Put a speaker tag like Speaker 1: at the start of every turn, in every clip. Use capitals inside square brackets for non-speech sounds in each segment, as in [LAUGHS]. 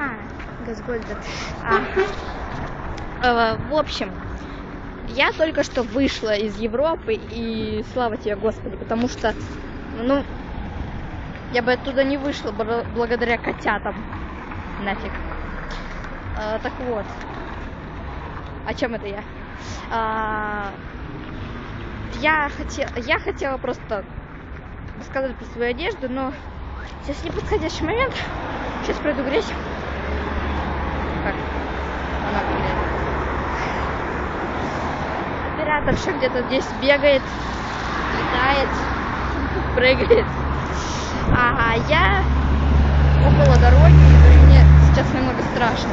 Speaker 1: А, Газгольдер. А, э, в общем, я только что вышла из Европы, и слава тебе, Господи, потому что, ну, я бы оттуда не вышла благодаря котятам. Нафиг. А, так вот. О чем это я? А, я, хотела, я хотела просто рассказать про свою одежду, но сейчас не подходящий момент. Сейчас пройду грязь. Как? Она выглядит. Операторша где-то здесь бегает, летает, [LAUGHS] прыгает. А я около дороги, и мне сейчас немного страшно.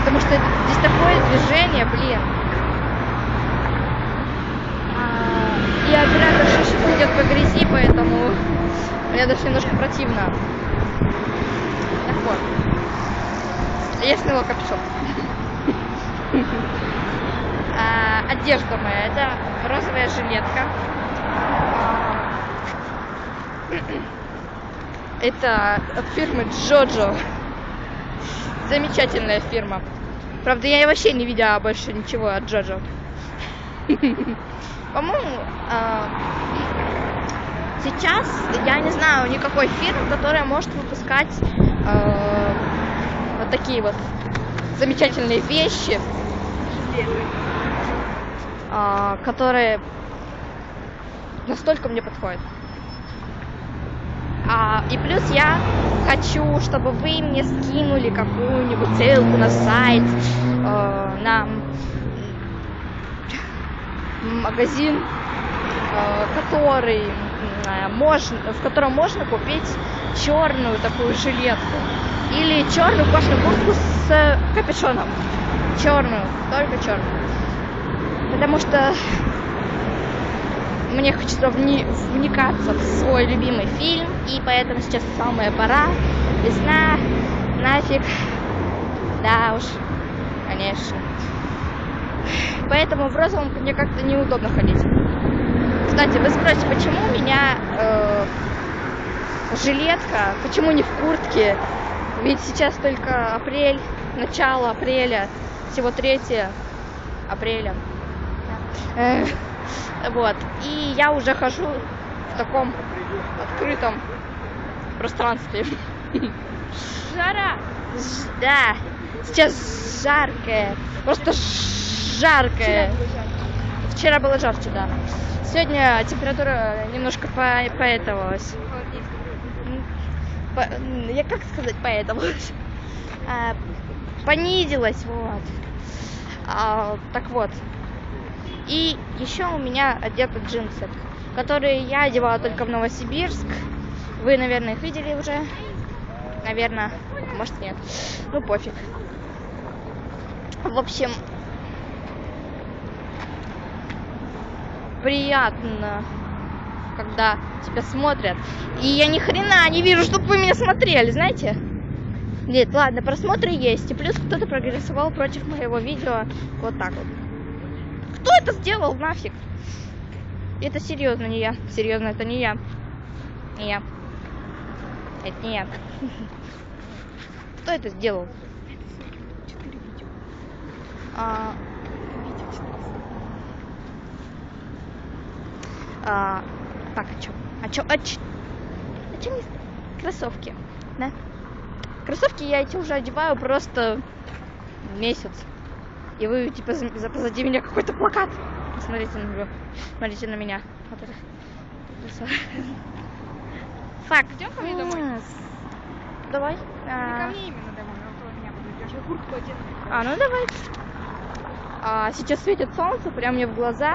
Speaker 1: Потому что здесь такое движение, блин. А, и операторша сейчас идет по грязи, поэтому мне даже немножко противно. Так вот. Сняла капюшон. А, одежда моя, это розовая жилетка. Это от фирмы Джоджо. Замечательная фирма. Правда, я вообще не видела больше ничего от Джоджо. По-моему, а, сейчас я не знаю никакой фирмы, которая может выпускать а, вот такие вот замечательные вещи, а, которые настолько мне подходят. А, и плюс я хочу, чтобы вы мне скинули какую-нибудь ссылку на сайт, э, на магазин, который э, можно, в котором можно купить черную такую жилетку или черную кожаную куртку с капюшоном. Черную, только черную. Потому что мне хочется вни- вникаться в свой любимый фильм, и поэтому сейчас самая пора. Весна, нафиг. Да уж, конечно. Поэтому в розовом мне как-то неудобно ходить. Кстати, вы спросите, почему у меня э, жилетка, почему не в куртке? Ведь сейчас только апрель, начало апреля, всего 3 апреля. Э, вот. И я уже хожу в таком открытом пространстве. Жара! Да. Сейчас жаркое. Просто жаркое. Вчера было жарче, да. Сегодня температура немножко по поэтовалась. Я как сказать поэтовалась? [LAUGHS] А, понизилась, вот. А, так вот. И еще у меня одеты джинсы, которые я одевала только в Новосибирск. Вы, наверное, их видели уже. Наверное. Может нет. Ну пофиг. В общем, приятно, когда тебя смотрят. И я ни хрена не вижу, чтобы вы меня смотрели, знаете? Нет, ладно, просмотры есть. И плюс кто-то прогрессовал против моего видео. Вот так вот. Кто это сделал нафиг? Это серьезно не я. Серьезно, это не я. Не я. Это не я. [LAUGHS] Кто это сделал? А, а, так, а чё? А чё? А чё? А чё не... Кроссовки, да? Кроссовки я эти уже одеваю просто месяц. И вы, типа, за- за- позади меня какой-то плакат. Смотрите на него. Смотрите на меня. Вот это. Фак.
Speaker 2: Идем ко мне домой?
Speaker 1: Давай.
Speaker 2: Не
Speaker 1: А,
Speaker 2: ко мне именно домой, а около меня подойдешь. Я куртку одену.
Speaker 1: А, ну давай. А, сейчас светит солнце прямо мне в глаза.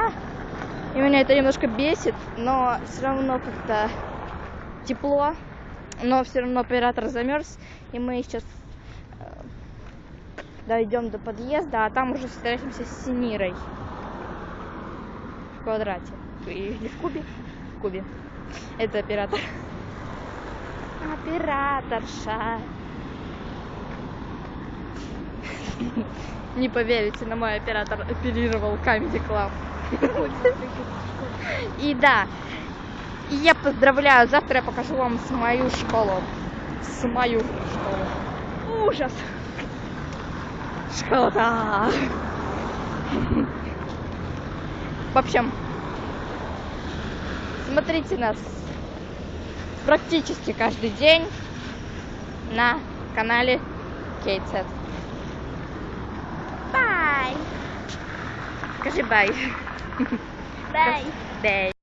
Speaker 1: И меня это немножко бесит, но все равно как-то тепло. Но все равно оператор замерз. И мы сейчас э, дойдем до подъезда, а там уже встретимся с Семирой. В квадрате. Или в кубе? В кубе. Это оператор. Операторша. Не поверите, но мой оператор оперировал Comedy Club. [LAUGHS] И да, я поздравляю, завтра я покажу вам с мою школу. С мою школу. Ужас. Шкода. В общем, смотрите нас практически каждый день на канале Кейтсет. Бай! Скажи бай.
Speaker 3: Бай.
Speaker 1: Бай.